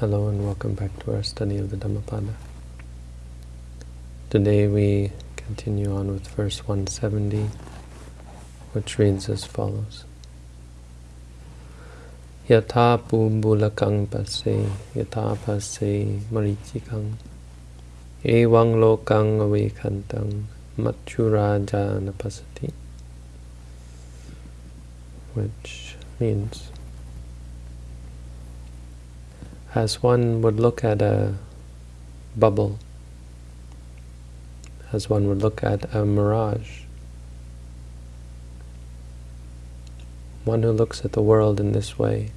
Hello and welcome back to our study of the Dhammapada. Today we continue on with verse 170, which reads as follows. Yatha pumbulakang pase, yatha pase marichikang, evang lokang avekantang, matchuraja pasati. Which means as one would look at a bubble, as one would look at a mirage. One who looks at the world in this way,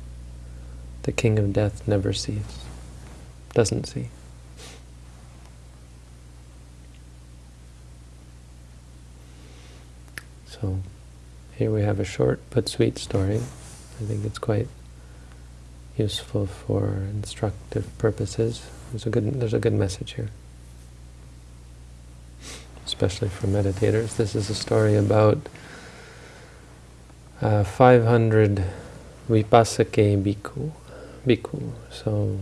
the king of death never sees, doesn't see. So here we have a short but sweet story. I think it's quite useful for instructive purposes. There's a good there's a good message here, especially for meditators. This is a story about uh, 500 vipassake bhikkhu, bhikkhu. So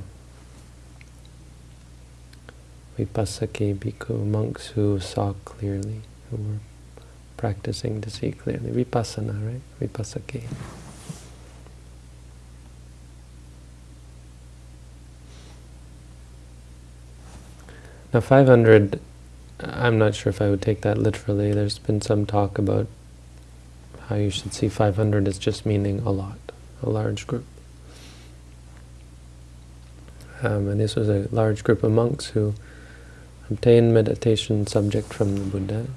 vipassake bhikkhu, monks who saw clearly, who were practicing to see clearly. Vipassana, right? Vipassake. Now 500, I'm not sure if I would take that literally. There's been some talk about how you should see 500 as just meaning a lot, a large group. Um, and this was a large group of monks who obtained meditation subject from the Buddha.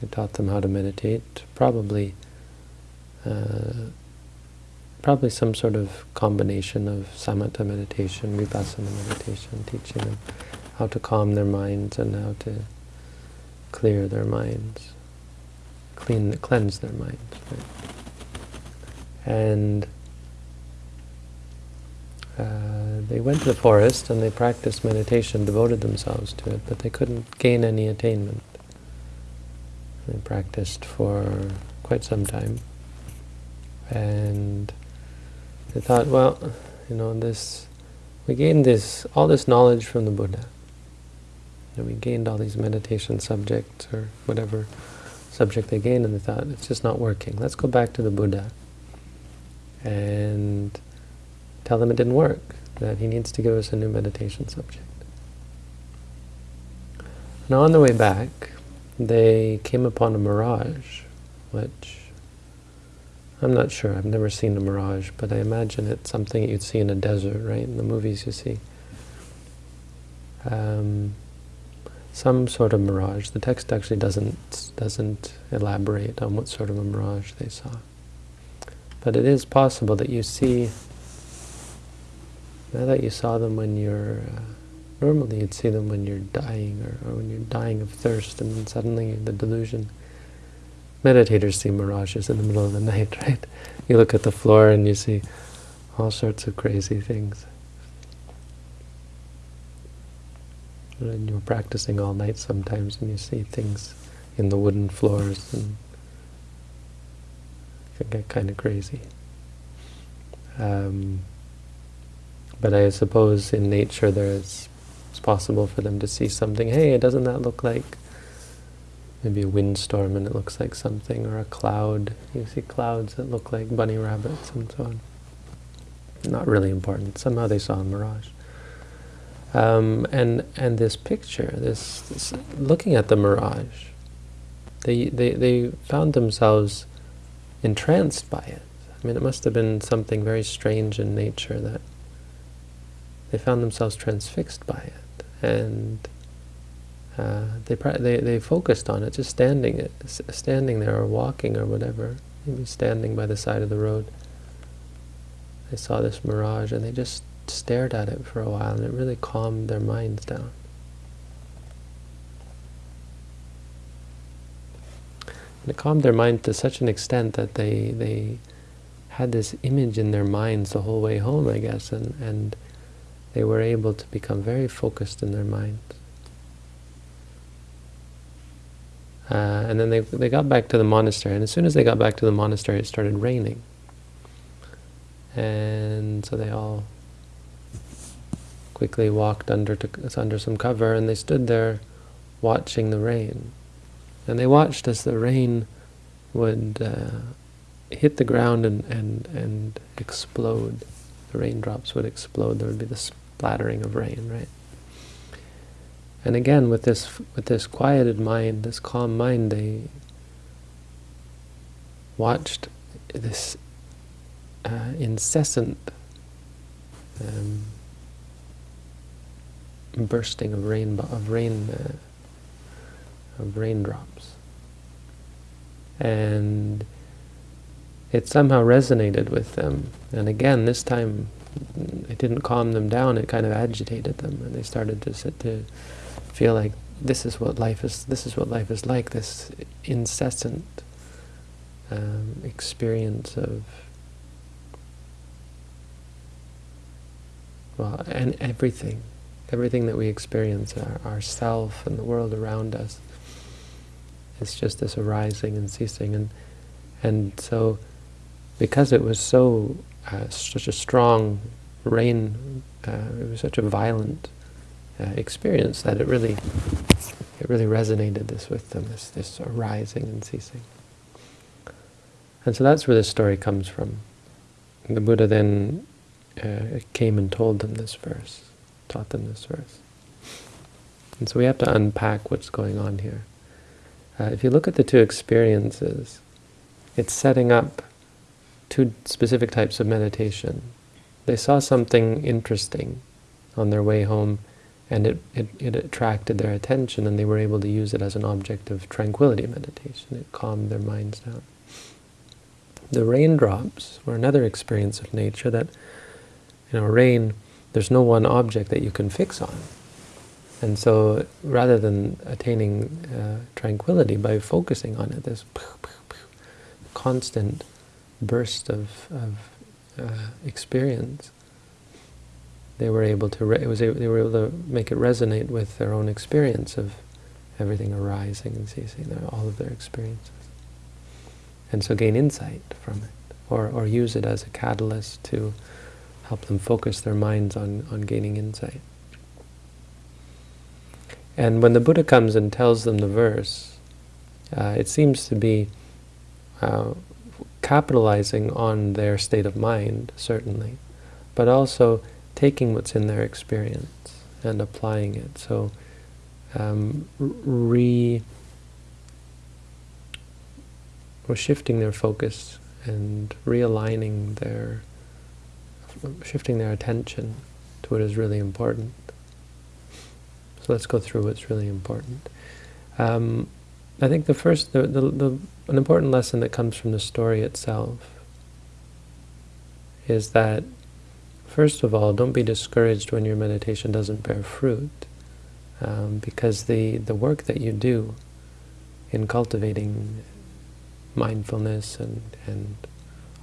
He taught them how to meditate, probably uh, probably some sort of combination of samatha meditation, vipassana meditation, teaching them how to calm their minds and how to clear their minds, clean, cleanse their minds. Right? And uh, they went to the forest and they practiced meditation, devoted themselves to it, but they couldn't gain any attainment. They practiced for quite some time. And they thought, well, you know, this we gained this all this knowledge from the Buddha. And we gained all these meditation subjects or whatever subject they gained, and they thought it's just not working. Let's go back to the Buddha and tell him it didn't work. That he needs to give us a new meditation subject. Now on the way back, they came upon a mirage, which I'm not sure. I've never seen a mirage, but I imagine it's something you'd see in a desert, right? In the movies you see. Um, some sort of mirage. The text actually doesn't doesn't elaborate on what sort of a mirage they saw. But it is possible that you see, now that you saw them when you're, uh, normally you'd see them when you're dying or, or when you're dying of thirst and then suddenly the delusion meditators see mirages in the middle of the night, right? You look at the floor and you see all sorts of crazy things. And you're practicing all night sometimes and you see things in the wooden floors and it can get kind of crazy. Um, but I suppose in nature there is it's possible for them to see something, hey, doesn't that look like maybe a windstorm and it looks like something, or a cloud. You see clouds that look like bunny rabbits and so on. Not really important. Somehow they saw a mirage. Um, and and this picture, this, this, looking at the mirage, they, they, they found themselves entranced by it. I mean, it must have been something very strange in nature that they found themselves transfixed by it. And uh, they, they they focused on it, just standing standing there or walking or whatever, maybe standing by the side of the road. They saw this mirage and they just stared at it for a while, and it really calmed their minds down. And it calmed their mind to such an extent that they they had this image in their minds the whole way home, I guess, and and they were able to become very focused in their minds. Uh, and then they, they got back to the monastery, and as soon as they got back to the monastery, it started raining. And so they all quickly walked under to, under some cover, and they stood there watching the rain. And they watched as the rain would uh, hit the ground and, and, and explode. The raindrops would explode. There would be the splattering of rain, right? And again, with this with this quieted mind, this calm mind, they watched this uh, incessant um, bursting of rain of rain uh, of raindrops, and it somehow resonated with them. And again, this time, it didn't calm them down. It kind of agitated them, and they started to sit to feel like this is what life is. This is what life is like. This incessant um, experience of well, and everything, everything that we experience, our, our self and the world around us, it's just this arising and ceasing, and and so because it was so uh, such a strong rain, uh, it was such a violent uh, experience that it really it really resonated this with them, this this arising and ceasing. And so that's where this story comes from. The Buddha then uh, came and told them this verse, taught them this verse. And so we have to unpack what's going on here. Uh, if you look at the two experiences, it's setting up two specific types of meditation. They saw something interesting on their way home, and it, it, it attracted their attention, and they were able to use it as an object of tranquility meditation. It calmed their minds down. The raindrops were another experience of nature that, you know, rain, there's no one object that you can fix on. And so rather than attaining uh, tranquility by focusing on it, this constant burst of, of uh, experience, they were able to it was they were able to make it resonate with their own experience of everything arising and ceasing, all of their experiences and so gain insight from it, or, or use it as a catalyst to help them focus their minds on, on gaining insight. And when the Buddha comes and tells them the verse, uh, it seems to be uh, capitalizing on their state of mind, certainly, but also taking what's in their experience and applying it. So um, re or shifting their focus and realigning their, shifting their attention to what is really important. So let's go through what's really important. Um, I think the first, the, the, the, an important lesson that comes from the story itself is that, first of all, don't be discouraged when your meditation doesn't bear fruit, um, because the, the work that you do in cultivating mindfulness and, and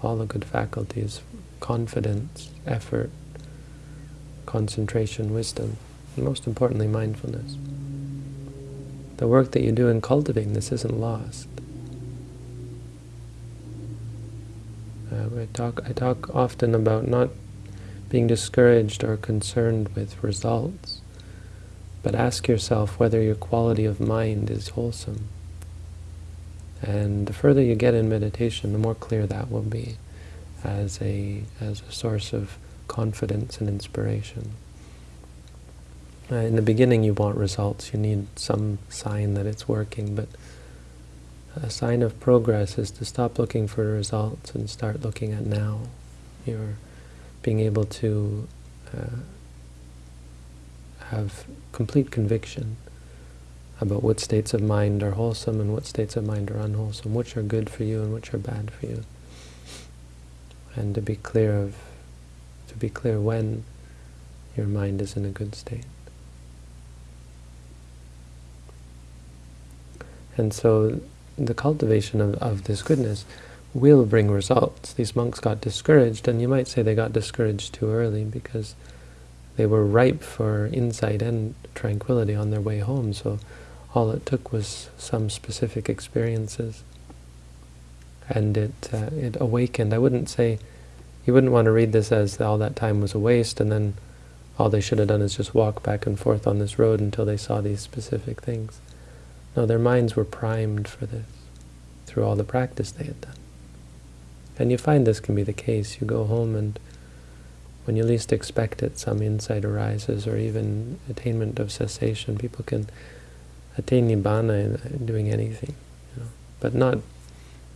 all the good faculties, confidence, effort, concentration, wisdom, and most importantly, mindfulness. The work that you do in cultivating this isn't lost. Uh, I, talk, I talk often about not being discouraged or concerned with results, but ask yourself whether your quality of mind is wholesome. And the further you get in meditation, the more clear that will be as a, as a source of confidence and inspiration. Uh, in the beginning you want results, you need some sign that it's working, but a sign of progress is to stop looking for results and start looking at now. You're being able to uh, have complete conviction about what states of mind are wholesome and what states of mind are unwholesome, which are good for you and which are bad for you. And to be clear of, to be clear when your mind is in a good state. And so the cultivation of, of this goodness will bring results. These monks got discouraged, and you might say they got discouraged too early because they were ripe for insight and tranquility on their way home. So all it took was some specific experiences. And it, uh, it awakened. I wouldn't say, you wouldn't want to read this as all that time was a waste and then all they should have done is just walk back and forth on this road until they saw these specific things. No, their minds were primed for this through all the practice they had done. And you find this can be the case. You go home and when you least expect it, some insight arises, or even attainment of cessation. People can attain nibbana in doing anything, you know, but not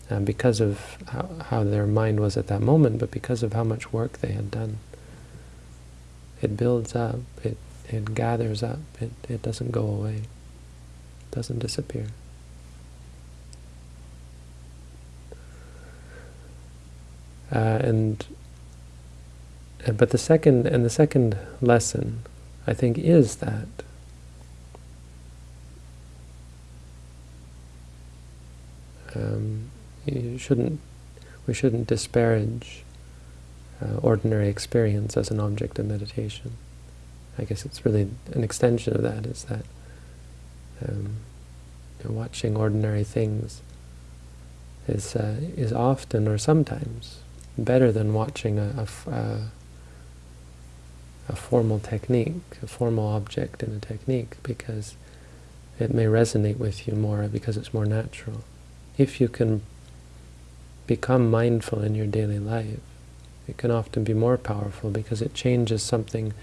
uh, because of how, how their mind was at that moment, but because of how much work they had done. It builds up, it, it gathers up, it, it doesn't go away, it doesn't disappear. Uh, and but the second and the second lesson, I think, is that um, you shouldn't we shouldn't disparage uh, ordinary experience as an object of meditation. I guess it's really an extension of that. Is that um, watching ordinary things is uh, is often or sometimes better than watching a, a, a formal technique, a formal object in a technique, because it may resonate with you more because it's more natural. If you can become mindful in your daily life, it can often be more powerful because it changes something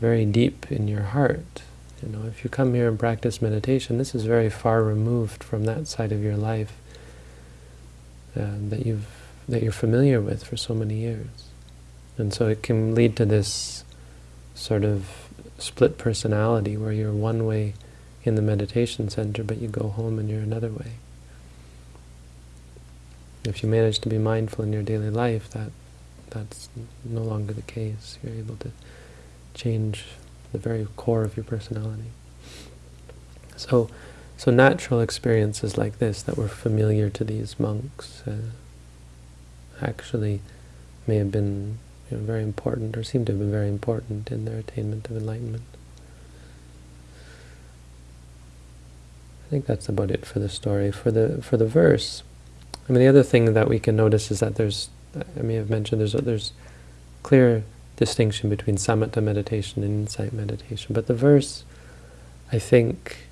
very deep in your heart. You know, if you come here and practice meditation, this is very far removed from that side of your life um, that you've that you're familiar with for so many years, and so it can lead to this sort of split personality where you're one way in the meditation center, but you go home and you're another way. If you manage to be mindful in your daily life, that that's no longer the case. You're able to change the very core of your personality. So, so natural experiences like this that were familiar to these monks uh, actually may have been you know, very important, or seem to have been very important in their attainment of enlightenment. I think that's about it for the story. For the for the verse, I mean, the other thing that we can notice is that there's, I may have mentioned, there's a, there's clear distinction between samatha meditation and insight meditation. But the verse, I think,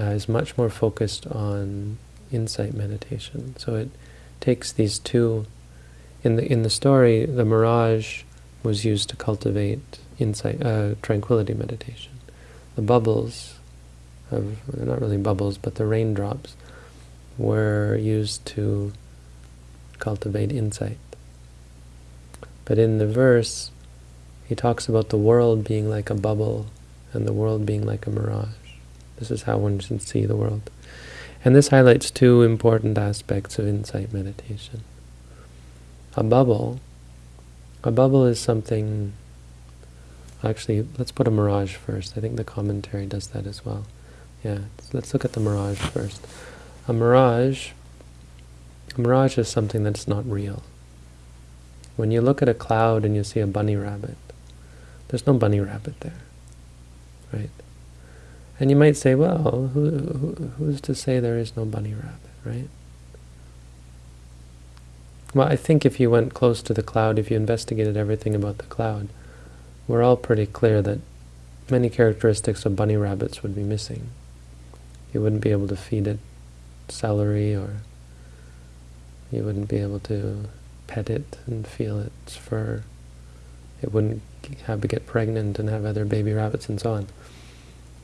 uh, is much more focused on insight meditation. So it takes these two in the in the story, the mirage was used to cultivate insight, uh, tranquility meditation. The bubbles, of, not really bubbles, but the raindrops, were used to cultivate insight. But in the verse, he talks about the world being like a bubble and the world being like a mirage. This is how one should see the world. And this highlights two important aspects of insight meditation a bubble, a bubble is something, actually, let's put a mirage first. I think the commentary does that as well. Yeah, let's look at the mirage first. A mirage, a mirage is something that's not real. When you look at a cloud and you see a bunny rabbit, there's no bunny rabbit there, right? And you might say, well, who, who, who's to say there is no bunny rabbit, right? Well, I think if you went close to the cloud, if you investigated everything about the cloud, we're all pretty clear that many characteristics of bunny rabbits would be missing. You wouldn't be able to feed it celery, or you wouldn't be able to pet it and feel its fur. It wouldn't have to get pregnant and have other baby rabbits and so on.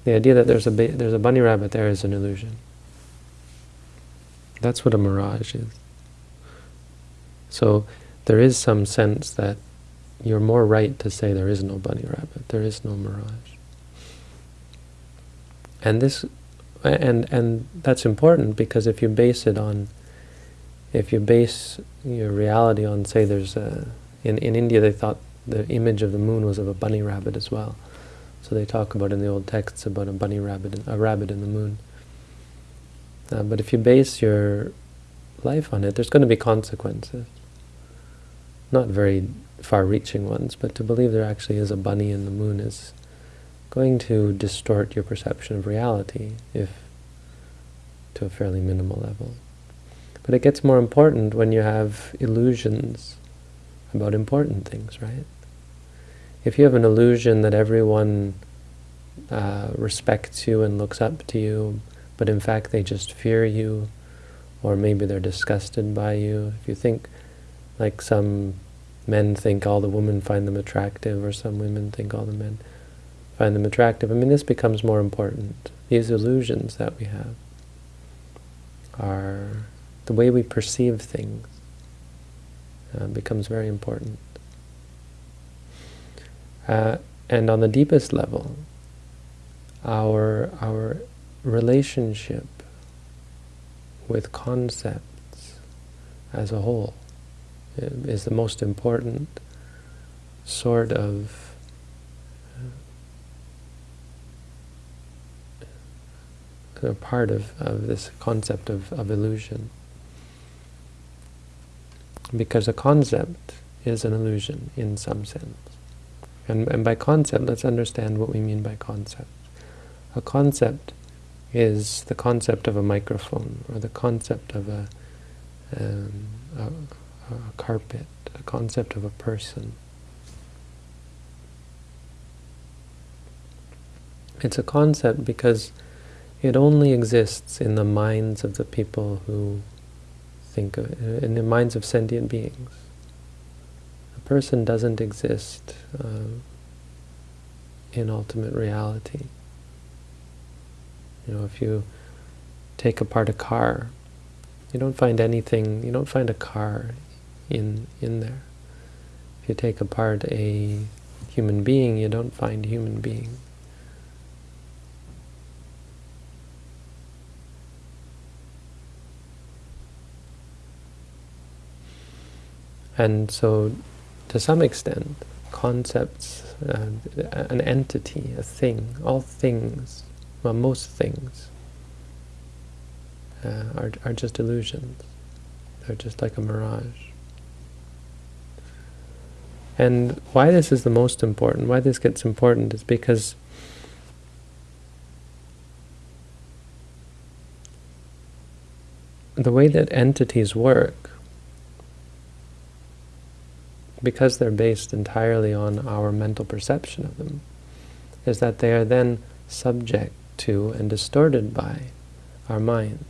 The idea that there's a there's a bunny rabbit there is an illusion. That's what a mirage is. So there is some sense that you're more right to say there is no bunny rabbit, there is no mirage. And this, and and that's important because if you base it on, if you base your reality on, say, there's a, in in India they thought the image of the moon was of a bunny rabbit as well, so they talk about in the old texts about a bunny rabbit, a rabbit in the moon. Uh, but if you base your life on it, there's going to be consequences not very far-reaching ones, but to believe there actually is a bunny in the moon is going to distort your perception of reality, if to a fairly minimal level. But it gets more important when you have illusions about important things, right? If you have an illusion that everyone uh, respects you and looks up to you, but in fact they just fear you, or maybe they're disgusted by you. If you think, like some men think all the women find them attractive, or some women think all the men find them attractive, I mean, this becomes more important. These illusions that we have are the way we perceive things uh, becomes very important. Uh, and on the deepest level, our, our relationship with concepts as a whole is the most important sort of uh, part of, of this concept of, of illusion. Because a concept is an illusion in some sense. And, and by concept, let's understand what we mean by concept. A concept is the concept of a microphone, or the concept of a, um, a, a carpet, a concept of a person. It's a concept because it only exists in the minds of the people who think of it, in the minds of sentient beings. Person doesn't exist uh, in ultimate reality. You know, if you take apart a car, you don't find anything, you don't find a car in, in there. If you take apart a human being, you don't find human being. And so, to some extent, concepts, uh, an entity, a thing, all things well, most things uh, are, are just illusions. They're just like a mirage. And why this is the most important, why this gets important, is because the way that entities work, because they're based entirely on our mental perception of them, is that they are then subject to and distorted by our minds.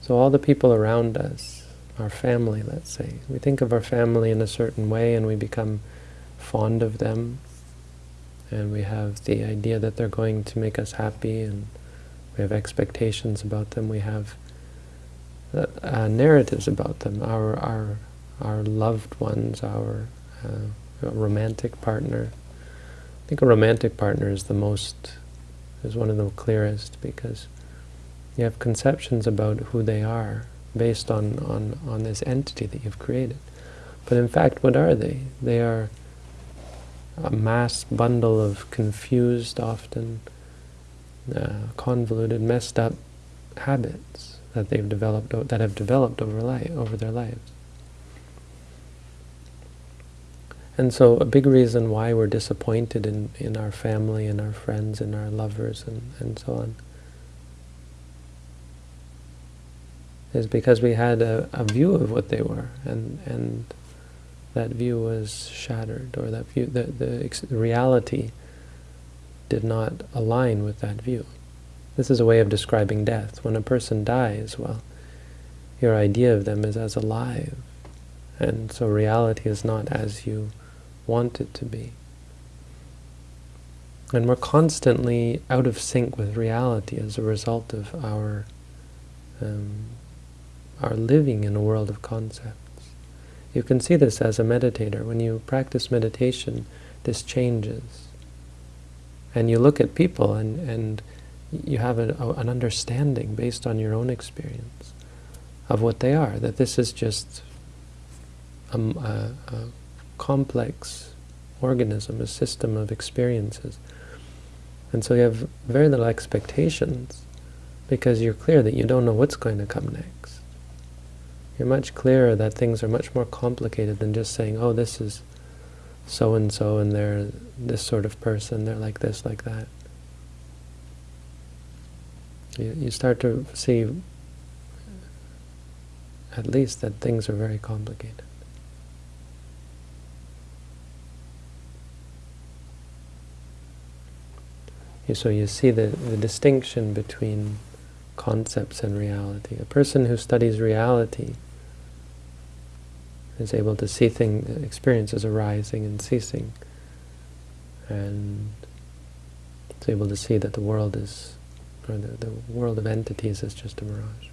So all the people around us, our family, let's say, we think of our family in a certain way and we become fond of them and we have the idea that they're going to make us happy and we have expectations about them, we have uh, narratives about them, our, our, our loved ones, our uh, romantic partner. I think a romantic partner is the most is one of the clearest because you have conceptions about who they are based on, on, on this entity that you've created. But in fact, what are they? They are a mass bundle of confused, often uh, convoluted, messed up habits that they've developed, that have developed over life, over their lives. And so a big reason why we're disappointed in, in our family and our friends and our lovers and, and so on is because we had a, a view of what they were and, and that view was shattered or that view, the, the, the reality did not align with that view. This is a way of describing death. When a person dies, well, your idea of them is as alive. And so reality is not as you want it to be. And we're constantly out of sync with reality as a result of our um, our living in a world of concepts. You can see this as a meditator. When you practice meditation, this changes. And you look at people and, and you have a, a, an understanding based on your own experience of what they are, that this is just a, a, a complex organism, a system of experiences. And so you have very little expectations because you're clear that you don't know what's going to come next. You're much clearer that things are much more complicated than just saying, oh, this is so-and-so and they're this sort of person, they're like this, like that. You, you start to see at least that things are very complicated. So you see the, the distinction between concepts and reality. A person who studies reality is able to see things, experiences arising and ceasing, and is able to see that the world is, or the, the world of entities is just a mirage.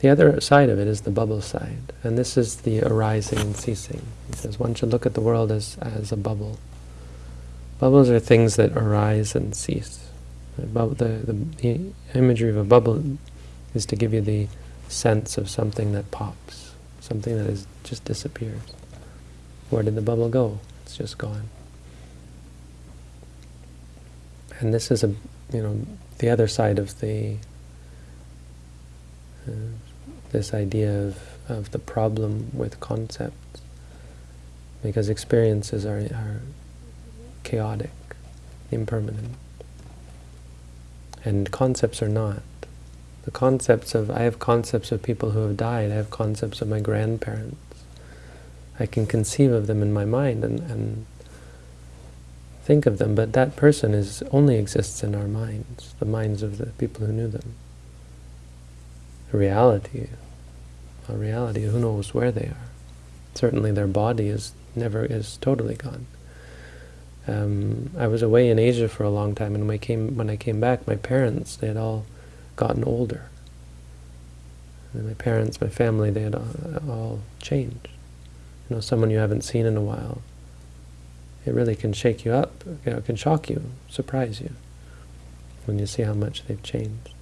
The other side of it is the bubble side, and this is the arising and ceasing. He says one should look at the world as, as a bubble. Bubbles are things that arise and cease. The, the, the imagery of a bubble is to give you the sense of something that pops, something that is, just disappears. Where did the bubble go? It's just gone. And this is a, you know, the other side of the uh, this idea of, of the problem with concepts. Because experiences are, are chaotic, impermanent. And concepts are not. The concepts of, I have concepts of people who have died, I have concepts of my grandparents. I can conceive of them in my mind and, and think of them, but that person is only exists in our minds, the minds of the people who knew them A reality, a reality, who knows where they are. Certainly their body is never is totally gone. Um, I was away in Asia for a long time, and when I came when I came back, my parents they had all gotten older. And my parents, my family, they had all, all changed. You know, someone you haven't seen in a while. It really can shake you up. You know, it can shock you, surprise you, when you see how much they've changed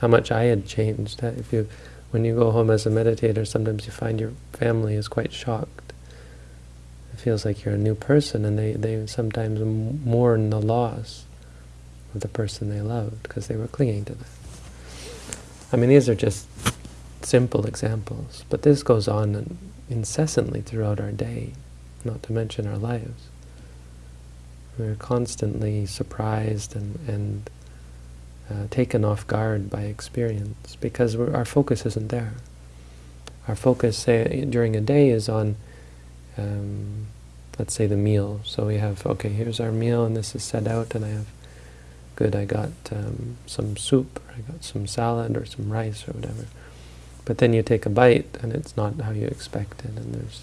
how much I had changed. If you, when you go home as a meditator, sometimes you find your family is quite shocked. Feels like you're a new person, and they, they sometimes mourn the loss of the person they loved because they were clinging to them. I mean, these are just simple examples, but this goes on incessantly throughout our day, not to mention our lives. We're constantly surprised and, and uh, taken off guard by experience because our focus isn't there. Our focus, say, during a day is on, um, let's say, the meal. So we have, okay, here's our meal, and this is set out, and I have, good, I got um, some soup, or I got some salad, or some rice, or whatever. But then you take a bite, and it's not how you expected, and there's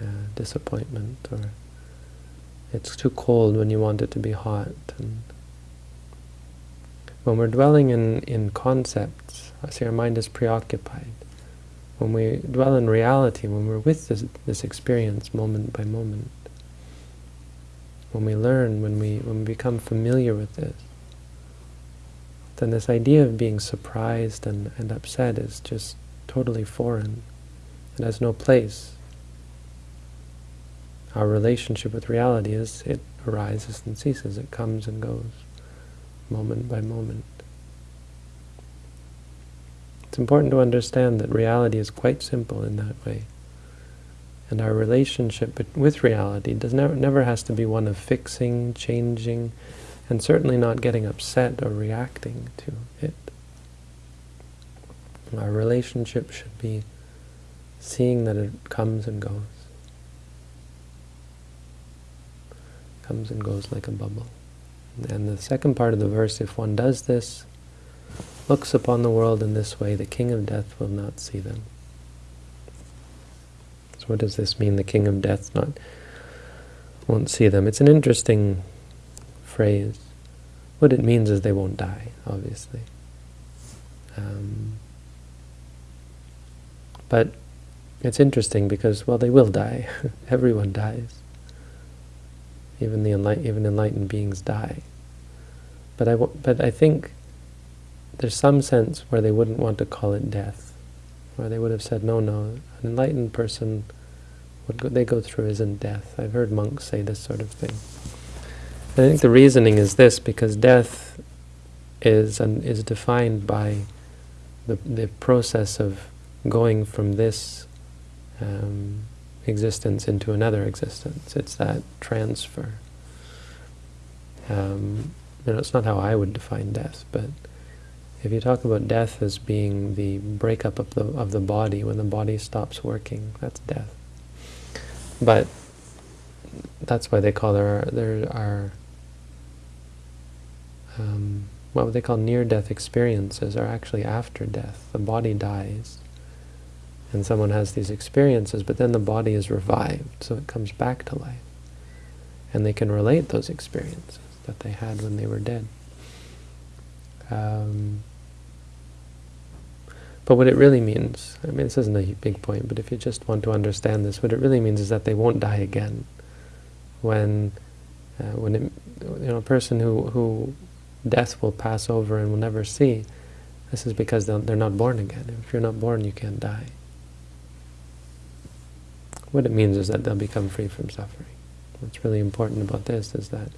uh, disappointment, or it's too cold when you want it to be hot, and when we're dwelling in, in concepts, I see our mind is preoccupied. When we dwell in reality, when we're with this, this experience moment by moment, when we learn, when we, when we become familiar with this, then this idea of being surprised and, and upset is just totally foreign. It has no place. Our relationship with reality is, it arises and ceases, it comes and goes moment by moment. It's important to understand that reality is quite simple in that way. And our relationship with reality does never, never has to be one of fixing, changing, and certainly not getting upset or reacting to it. Our relationship should be seeing that it comes and goes. Comes and goes like a bubble. And the second part of the verse, if one does this, looks upon the world in this way, the king of death will not see them. So what does this mean, the king of death not won't see them? It's an interesting phrase. What it means is they won't die, obviously. Um, but it's interesting because, well, they will die. Everyone dies. Even the enlight even enlightened beings die. But I, but I think there's some sense where they wouldn't want to call it death, where they would have said, no, no, an enlightened person, what go, they go through isn't death. I've heard monks say this sort of thing. I think the reasoning is this, because death is and is defined by the the process of going from this um, existence into another existence. It's that transfer. Um, you know, it's not how I would define death, but if you talk about death as being the breakup of the of the body, when the body stops working, that's death. But that's why they call there are, there are um, what they call near-death experiences are actually after death. The body dies, and someone has these experiences, but then the body is revived, so it comes back to life. And they can relate those experiences that they had when they were dead. Um, but what it really means, I mean, this isn't a big point, but if you just want to understand this, what it really means is that they won't die again. When, uh, when it, you know, a person who, who death will pass over and will never see, this is because they're not born again. If you're not born, you can't die. What it means is that they'll become free from suffering. What's really important about this is that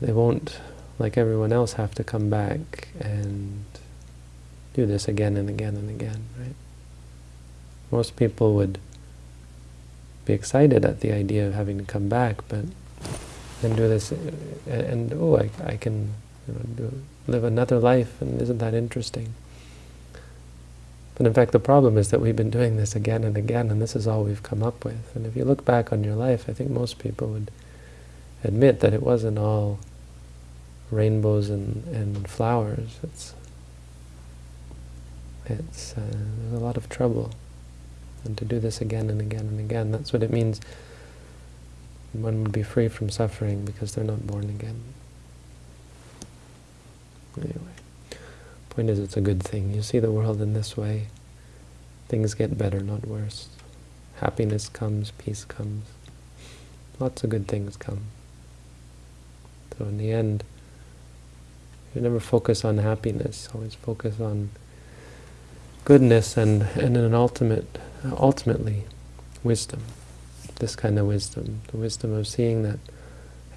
they won't, like everyone else, have to come back and do this again and again and again, right? Most people would be excited at the idea of having to come back, but then do this, and, and oh, I, I can you know, do, live another life, and isn't that interesting? But in fact, the problem is that we've been doing this again and again, and this is all we've come up with. And if you look back on your life, I think most people would admit that it wasn't all rainbows and, and flowers. It's it's uh, a lot of trouble. And to do this again and again and again, that's what it means. One would be free from suffering because they're not born again. Anyway, point is it's a good thing. You see the world in this way, things get better, not worse. Happiness comes, peace comes. Lots of good things come. So in the end, you never focus on happiness, always focus on goodness and, and an ultimate, ultimately, wisdom. This kind of wisdom, the wisdom of seeing that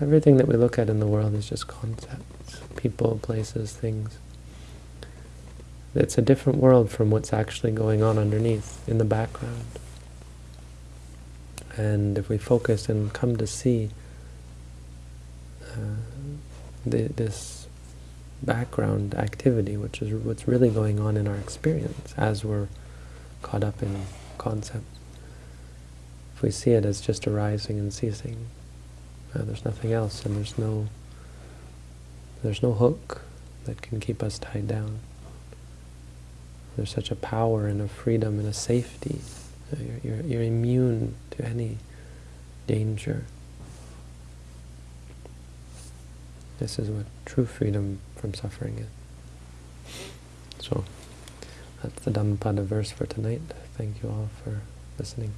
everything that we look at in the world is just concepts, people, places, things. It's a different world from what's actually going on underneath, in the background. And if we focus and come to see uh, the, this background activity, which is what's really going on in our experience as we're caught up in concepts. If we see it as just arising and ceasing, uh, there's nothing else, and there's no there's no hook that can keep us tied down. There's such a power and a freedom and a safety. Uh, you're, you're, you're immune to any danger. This is what true freedom from suffering. So, that's the Dhammapada verse for tonight. Thank you all for listening.